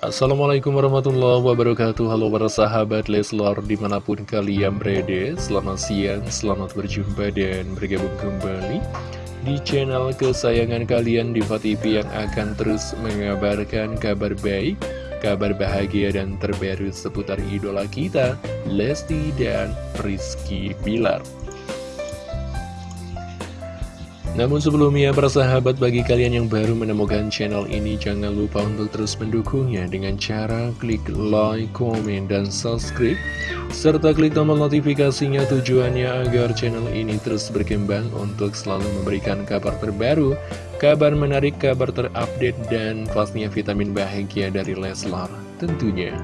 Assalamualaikum warahmatullahi wabarakatuh. Halo para sahabat Leslar di mana pun kalian berada. Selamat siang, selamat berjumpa dan bergabung kembali Di channel kesayangan kalian Diva TV yang akan terus mengabarkan kabar baik Kabar bahagia dan terbaru seputar idola kita Lesti dan Rizky Bilar namun sebelumnya persahabat bagi kalian yang baru menemukan channel ini jangan lupa untuk terus mendukungnya dengan cara klik like, komen, dan subscribe serta klik tombol notifikasinya tujuannya agar channel ini terus berkembang untuk selalu memberikan kabar terbaru, kabar menarik, kabar terupdate, dan pastinya vitamin bahagia dari Leslar tentunya.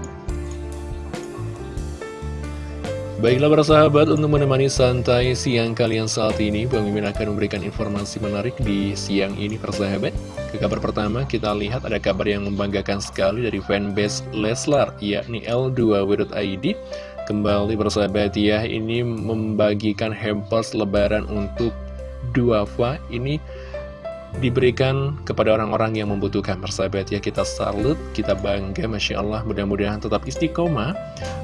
Baiklah para sahabat, untuk menemani santai siang kalian saat ini, Bang Mimin akan memberikan informasi menarik di siang ini para sahabat. Ke kabar pertama, kita lihat ada kabar yang membanggakan sekali dari fanbase Leslar, yakni L2W.id. Kembali para sahabat ya, ini membagikan hampers lebaran untuk Duafa. Ini diberikan kepada orang-orang yang membutuhkan persahabat ya kita salut, kita bangga Masya Allah. Mudah-mudahan tetap istiqomah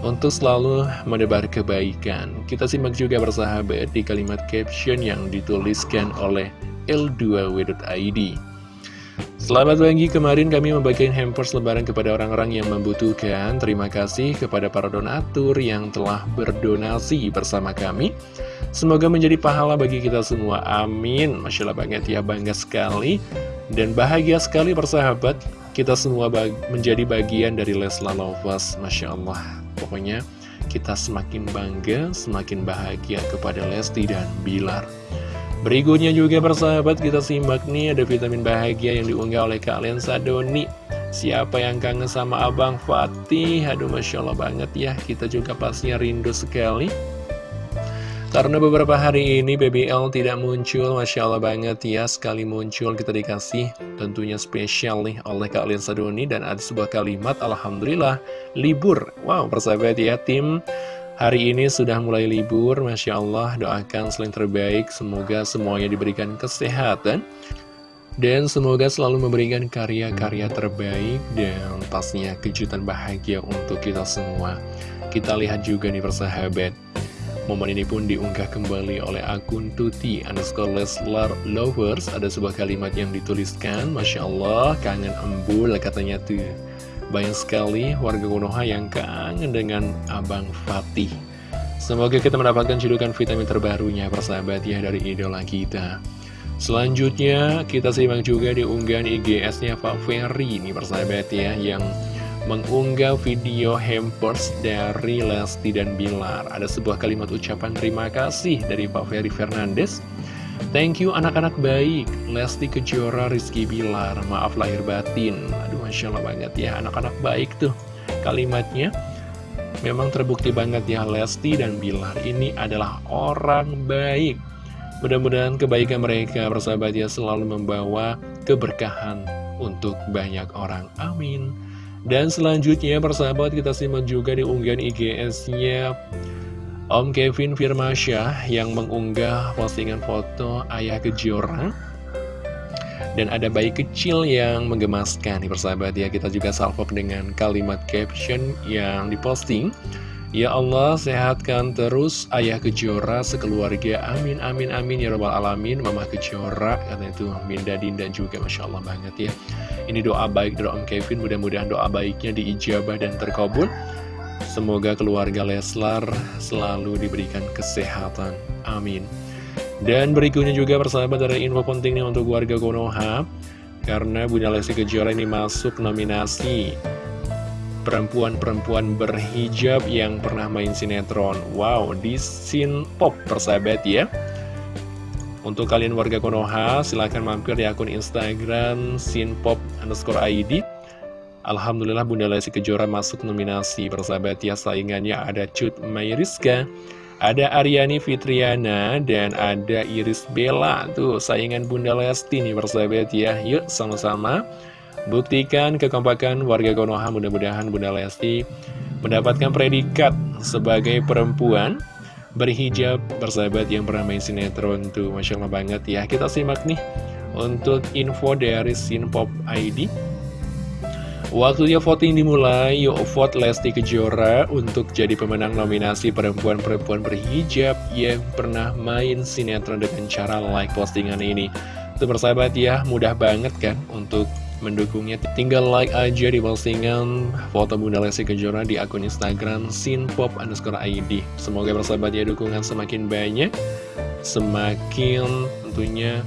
untuk selalu menebar kebaikan. Kita simak juga persahabat di kalimat caption yang dituliskan oleh L2W.id Selamat pagi, kemarin kami membagikan hampers lebaran kepada orang-orang yang membutuhkan. Terima kasih kepada para donatur yang telah berdonasi bersama kami. Semoga menjadi pahala bagi kita semua. Amin. Masya Allah banget ya, bangga sekali. Dan bahagia sekali persahabat, kita semua bag menjadi bagian dari Lesla Lovers. Masya Allah. Pokoknya kita semakin bangga, semakin bahagia kepada Lesti dan Bilar. Berikutnya juga persahabat kita simak nih ada vitamin bahagia yang diunggah oleh Kak Lensa Doni. Siapa yang kangen sama Abang Fatih? Aduh Masya Allah banget ya Kita juga pastinya rindu sekali. Karena beberapa hari ini BBL tidak muncul Masya Allah banget ya Sekali muncul kita dikasih tentunya spesial nih oleh Kak Lensa Doni Dan ada sebuah kalimat Alhamdulillah libur. Wow persahabat ya tim Hari ini sudah mulai libur, Masya Allah, doakan selain terbaik, semoga semuanya diberikan kesehatan, dan semoga selalu memberikan karya-karya terbaik, dan pastinya kejutan bahagia untuk kita semua. Kita lihat juga nih persahabat, momen ini pun diunggah kembali oleh akun Tuti underscore Leslar Lovers, ada sebuah kalimat yang dituliskan, Masya Allah, kangen embul katanya tuh. Banyak sekali warga Konoha yang kangen dengan Abang Fatih. Semoga kita mendapatkan cedukan vitamin terbarunya persahabat ya dari idola kita. Selanjutnya kita simak juga di unggahan IGS-nya Pak Ferry ini persahabat ya yang mengunggah video hampers dari Lesti dan Bilar. Ada sebuah kalimat ucapan terima kasih dari Pak Ferry Fernandes. Thank you anak-anak baik, Lesti Kejora, Rizky Bilar, maaf lahir batin. Aduh Masya Allah banget ya, anak-anak baik tuh kalimatnya. Memang terbukti banget ya Lesti dan Bilar ini adalah orang baik. Mudah-mudahan kebaikan mereka bersahabat ya selalu membawa keberkahan untuk banyak orang. Amin. Dan selanjutnya persahabat kita simak juga di unggahan IGS-nya Om Kevin Firmansyah yang mengunggah postingan foto ayah kejora. Dan ada bayi kecil yang menggemaskan nih persahabat ya. Kita juga salvok dengan kalimat caption yang diposting. Ya Allah sehatkan terus ayah kejora sekeluarga. Amin amin amin. Ya robbal alamin mama kejora karena itu Minda Dinda juga Masya Allah banget ya. Ini doa baik dari Om Kevin mudah-mudahan doa baiknya diijabah dan terkabul Semoga keluarga Leslar selalu diberikan kesehatan. Amin. Dan berikutnya juga persahabat ada info pentingnya untuk warga Konoha. Karena Bunda Lesti Kejora ini masuk nominasi perempuan-perempuan berhijab yang pernah main sinetron. Wow, di scene pop persahabat ya. Untuk kalian warga Konoha, silahkan mampir di akun Instagram sinpop underscore ID Alhamdulillah Bunda Lesti Kejora masuk nominasi persahabat ya. Saingannya ada Cut Mayriska ada Aryani Fitriana dan ada Iris Bella. Tuh saingan Bunda Lesti nih persahabat ya. Yuk sama-sama buktikan kekompakan warga Konoha. Mudah-mudahan Bunda Lesti mendapatkan predikat sebagai perempuan berhijab persahabat yang pernah main sinetron tuh. Masya Allah banget ya. Kita simak nih untuk info dari Sinpop ID Waktunya voting dimulai, yuk vote Lesti Kejora untuk jadi pemenang nominasi perempuan-perempuan berhijab yang pernah main sinetron dengan cara like postingan ini. Itu persahabat ya, mudah banget kan untuk mendukungnya. Tinggal like aja di postingan foto Bunda Lesti Kejora di akun Instagram sinpop underscore ID. Semoga persahabat ya dukungan semakin banyak, semakin tentunya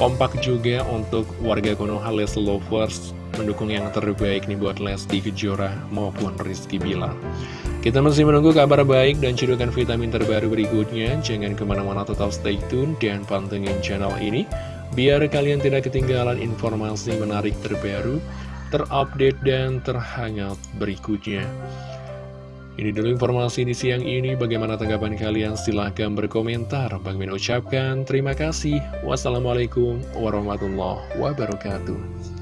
kompak juga untuk warga Konoha Les Lovers mendukung yang terbaik nih buat Lesti Kejora maupun Rizky Bilar. Kita masih menunggu kabar baik dan cedukan vitamin terbaru berikutnya. Jangan ke mana-mana tetap stay tune dan pantengin channel ini. Biar kalian tidak ketinggalan informasi menarik terbaru, terupdate, dan terhangat berikutnya. Ini dulu informasi di siang ini. Bagaimana tanggapan kalian? Silahkan berkomentar. Bang Min ucapkan terima kasih. Wassalamualaikum warahmatullahi wabarakatuh.